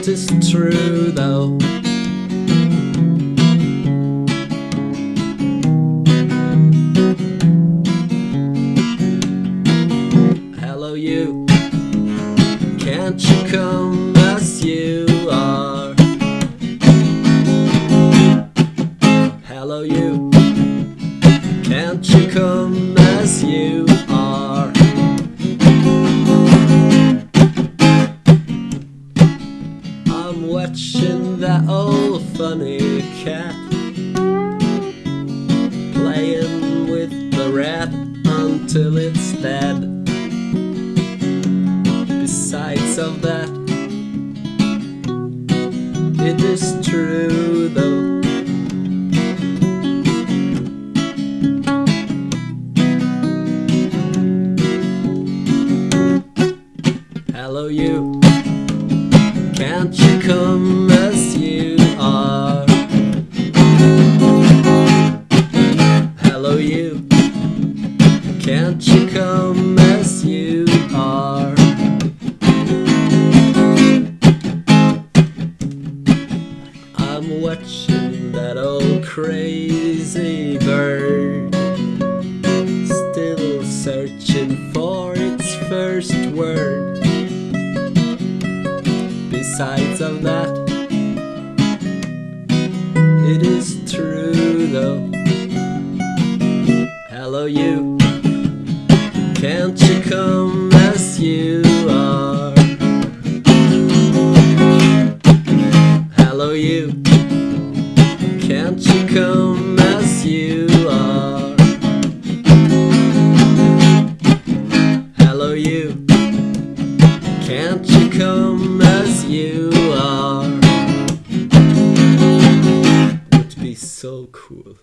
It is true though. Hello, you. Can't you come as you are? Hello, you. I'm watching that old funny cat playing with the rat until it's dead. Besides of that, it is true Can't you come as you are? Hello, you. Can't you come as you are? I'm watching that old crazy bird, still searching for its first word. Besides of that, it is true though. Hello, you. Can't you come as you so cool.